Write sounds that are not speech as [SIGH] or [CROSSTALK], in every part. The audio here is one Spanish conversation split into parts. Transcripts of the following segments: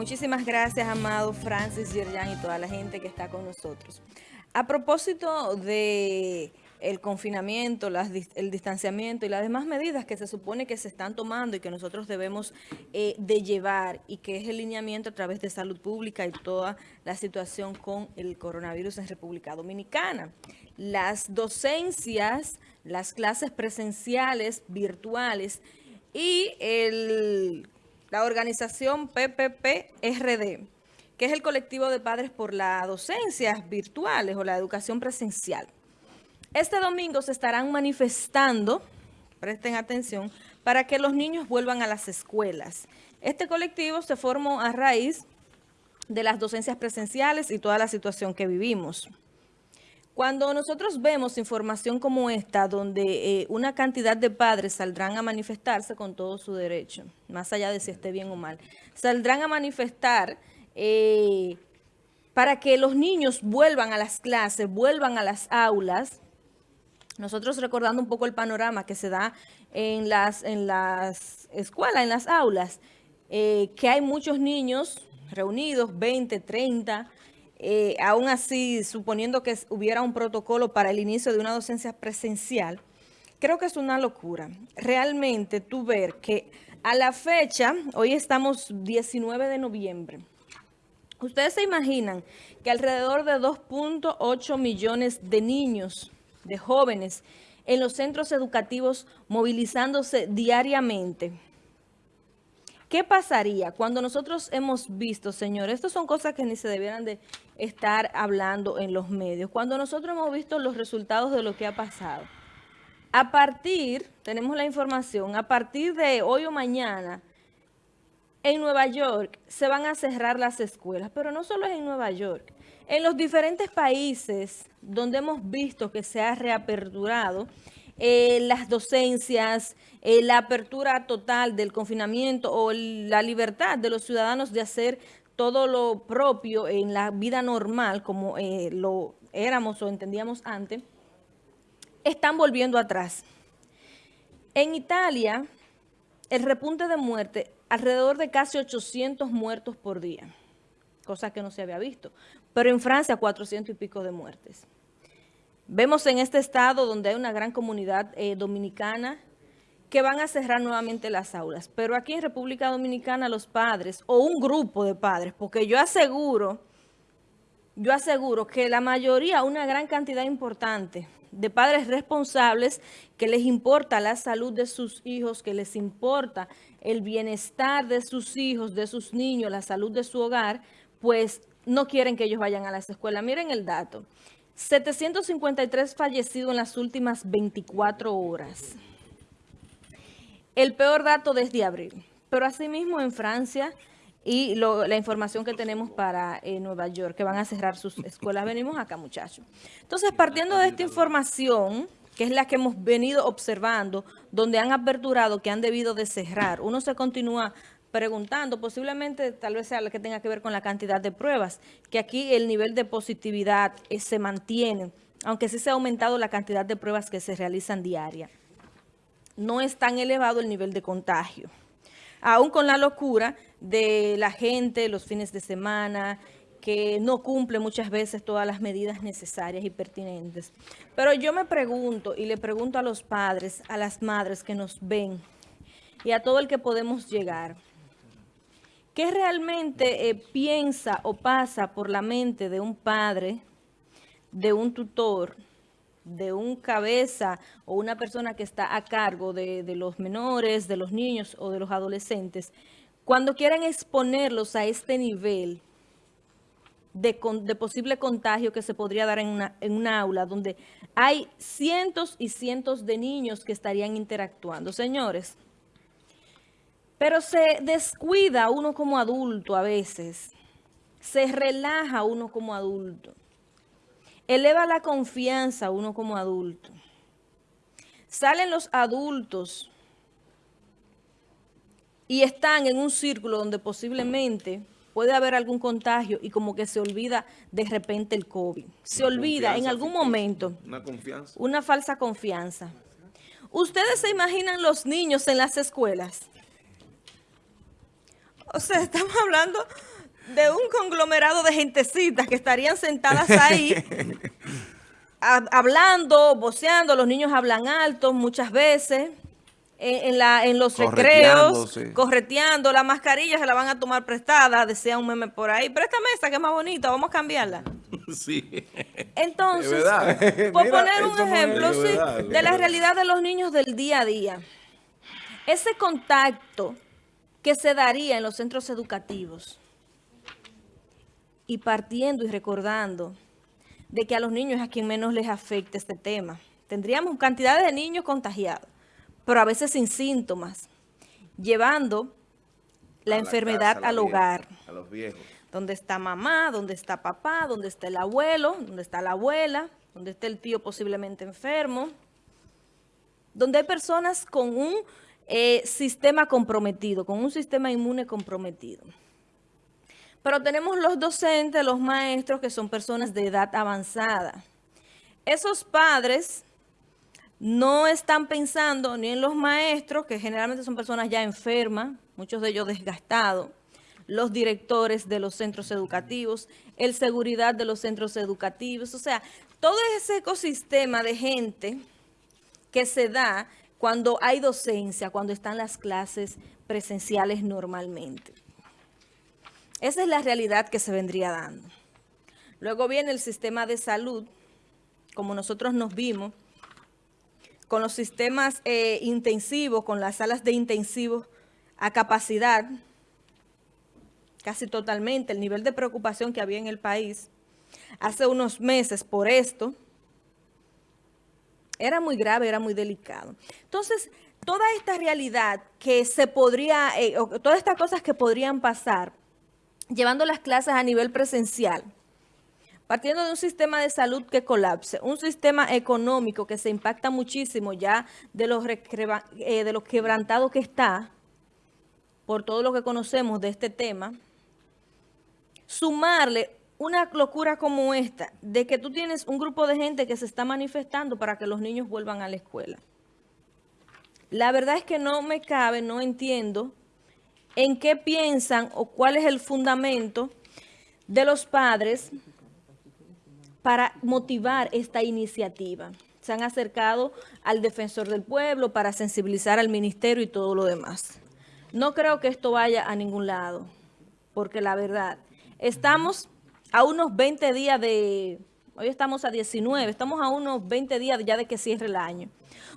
muchísimas gracias, amado Francis, Yerjan y toda la gente que está con nosotros. A propósito de el confinamiento, el distanciamiento y las demás medidas que se supone que se están tomando y que nosotros debemos eh, de llevar y que es el lineamiento a través de salud pública y toda la situación con el coronavirus en República Dominicana. Las docencias, las clases presenciales, virtuales y la organización PPP-RD, que es el colectivo de padres por las docencias virtuales o la educación presencial. Este domingo se estarán manifestando, presten atención, para que los niños vuelvan a las escuelas. Este colectivo se formó a raíz de las docencias presenciales y toda la situación que vivimos. Cuando nosotros vemos información como esta, donde eh, una cantidad de padres saldrán a manifestarse con todo su derecho, más allá de si esté bien o mal, saldrán a manifestar eh, para que los niños vuelvan a las clases, vuelvan a las aulas, nosotros recordando un poco el panorama que se da en las, en las escuelas, en las aulas, eh, que hay muchos niños reunidos, 20, 30, eh, aún así, suponiendo que hubiera un protocolo para el inicio de una docencia presencial, creo que es una locura. Realmente tú ver que a la fecha, hoy estamos 19 de noviembre, ustedes se imaginan que alrededor de 2.8 millones de niños, de jóvenes, en los centros educativos movilizándose diariamente, ¿Qué pasaría cuando nosotros hemos visto, señores, estas son cosas que ni se debieran de estar hablando en los medios, cuando nosotros hemos visto los resultados de lo que ha pasado? A partir, tenemos la información, a partir de hoy o mañana, en Nueva York se van a cerrar las escuelas, pero no solo es en Nueva York. En los diferentes países donde hemos visto que se ha reaperturado, eh, las docencias, eh, la apertura total del confinamiento o la libertad de los ciudadanos de hacer todo lo propio en la vida normal, como eh, lo éramos o entendíamos antes, están volviendo atrás. En Italia, el repunte de muerte, alrededor de casi 800 muertos por día, cosa que no se había visto. Pero en Francia, 400 y pico de muertes. Vemos en este estado donde hay una gran comunidad eh, dominicana que van a cerrar nuevamente las aulas. Pero aquí en República Dominicana los padres, o un grupo de padres, porque yo aseguro, yo aseguro que la mayoría, una gran cantidad importante de padres responsables que les importa la salud de sus hijos, que les importa el bienestar de sus hijos, de sus niños, la salud de su hogar, pues no quieren que ellos vayan a las escuelas. Miren el dato. 753 fallecidos en las últimas 24 horas. El peor dato desde abril. Pero asimismo en Francia y la información que tenemos para eh, Nueva York, que van a cerrar sus escuelas. Venimos acá, muchachos. Entonces, partiendo de esta información, que es la que hemos venido observando, donde han aperturado que han debido de cerrar, uno se continúa preguntando, posiblemente tal vez sea lo que tenga que ver con la cantidad de pruebas, que aquí el nivel de positividad eh, se mantiene, aunque sí se ha aumentado la cantidad de pruebas que se realizan diaria. No es tan elevado el nivel de contagio. Aún con la locura de la gente los fines de semana, que no cumple muchas veces todas las medidas necesarias y pertinentes. Pero yo me pregunto, y le pregunto a los padres, a las madres que nos ven, y a todo el que podemos llegar, ¿Qué realmente eh, piensa o pasa por la mente de un padre, de un tutor, de un cabeza o una persona que está a cargo de, los menores, de los niños o de los adolescentes, cuando quieren exponerlos a este nivel de, posible contagio que se podría dar en una, en una aula donde hay cientos y cientos de niños que estarían interactuando. Señores, pero se descuida uno como adulto a veces. Se relaja uno como adulto. Eleva la confianza uno como adulto. Salen los adultos y están en un círculo donde posiblemente puede haber algún contagio y como que se olvida de repente el COVID. Se olvida en algún momento. Una confianza. Una falsa confianza. ¿Ustedes se imaginan los niños en las escuelas? [LAUGHS] O sea, estamos hablando de un conglomerado de gentecitas que estarían sentadas [LAUGHS] ahí hablando, voceando, los niños hablan alto muchas veces, en, la, en los recreos, correteando, la mascarilla se la van a tomar prestada, decía un meme por ahí, pero esta que es más bonita, vamos a cambiarla. [LAUGHS] Sí. Entonces, por poner un ejemplo de la realidad de los niños del día a día, ese contacto que se daría en los centros educativos y partiendo y recordando de que a los niños es a quien menos les afecta este tema. Tendríamos cantidades de niños contagiados, pero a veces sin síntomas, llevando la enfermedad al hogar. A los viejos. Donde está mamá, donde está papá, donde está el abuelo, donde está la abuela, donde está el tío posiblemente enfermo, donde hay personas con un eh, sistema comprometido, con un sistema inmune comprometido. Pero tenemos los docentes, los maestros, que son personas de edad avanzada. Esos padres no están pensando ni en los maestros, que generalmente son personas ya enfermas, muchos de ellos desgastados, los directores de los centros educativos, el seguridad de los centros educativos, o sea, todo ese ecosistema de gente que se da cuando hay docencia, cuando están las clases presenciales normalmente. Esa es la realidad que se vendría dando. Luego viene el sistema de salud, como nosotros nos vimos, con los sistemas eh, intensivos, con las salas de intensivos a capacidad, casi totalmente, el nivel de preocupación que había en el país hace unos meses por esto, era muy grave, era muy delicado. Entonces, toda esta realidad que se podría, eh, todas estas cosas que podrían pasar, llevando las clases a nivel presencial, partiendo de un sistema de salud que colapse, un sistema económico que se impacta muchísimo ya de los, eh, de los quebrantados que está, por todo lo que conocemos de este tema, sumarle una locura como esta, de que tú tienes un grupo de gente que se está manifestando para que los niños vuelvan a la escuela. La verdad es que no me cabe, no entiendo en qué piensan o cuál es el fundamento de los padres para motivar esta iniciativa. Se han acercado al defensor del pueblo para sensibilizar al ministerio y todo lo demás. No creo que esto vaya a ningún lado, porque la verdad, estamos a unos 20 días de, hoy estamos a 19, estamos a unos 20 días ya de que cierre el año.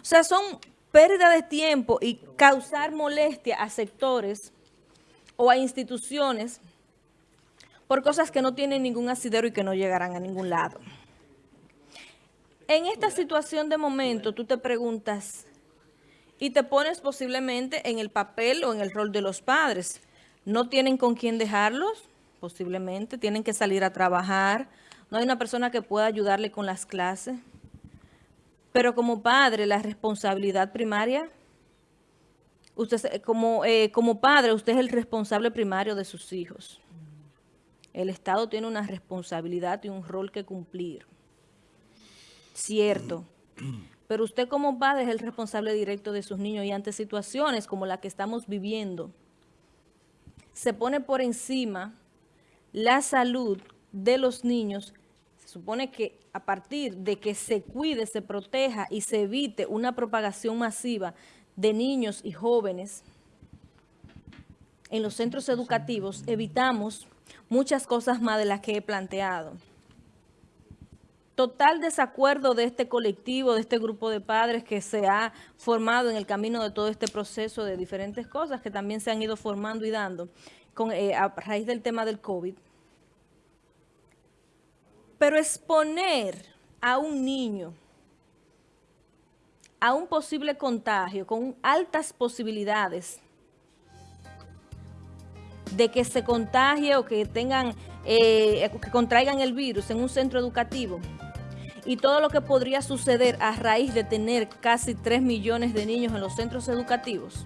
O sea, son pérdida de tiempo y causar molestia a sectores o a instituciones por cosas que no tienen ningún asidero y que no llegarán a ningún lado. En esta situación de momento, tú te preguntas y te pones posiblemente en el papel o en el rol de los padres. ¿No tienen con quién dejarlos? Posiblemente. Tienen que salir a trabajar. No hay una persona que pueda ayudarle con las clases. Pero como padre, la responsabilidad primaria Usted, como, eh, como padre, usted es el responsable primario de sus hijos. El Estado tiene una responsabilidad y un rol que cumplir. Cierto. Pero usted como padre es el responsable directo de sus niños y ante situaciones como la que estamos viviendo, se pone por encima la salud de los niños. Se supone que a partir de que se cuide, se proteja y se evite una propagación masiva de niños y jóvenes en los centros educativos, evitamos muchas cosas más de las que he planteado. Total desacuerdo de este colectivo, de este grupo de padres que se ha formado en el camino de todo este proceso de diferentes cosas que también se han ido formando y dando con, eh, a raíz del tema del COVID. Pero exponer a un niño a un posible contagio con altas posibilidades de que se contagie o que tengan, eh, que contraigan el virus en un centro educativo y todo lo que podría suceder a raíz de tener casi 3 millones de niños en los centros educativos.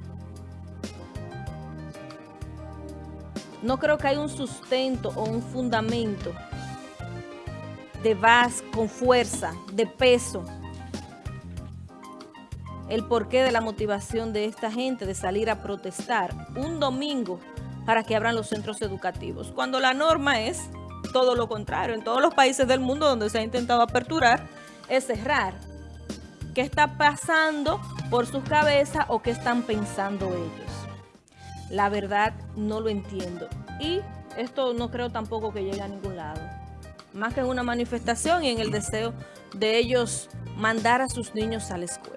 No creo que haya un sustento o un fundamento de base, con fuerza, de peso, el porqué de la motivación de esta gente de salir a protestar un domingo para que abran los centros educativos, cuando la norma es todo lo contrario. En todos los países del mundo donde se ha intentado aperturar, es cerrar. ¿Qué está pasando por sus cabezas o qué están pensando ellos? La verdad no lo entiendo. Y esto no creo tampoco que llegue a ningún lado. Más que una manifestación y en el deseo de ellos mandar a sus niños a la escuela.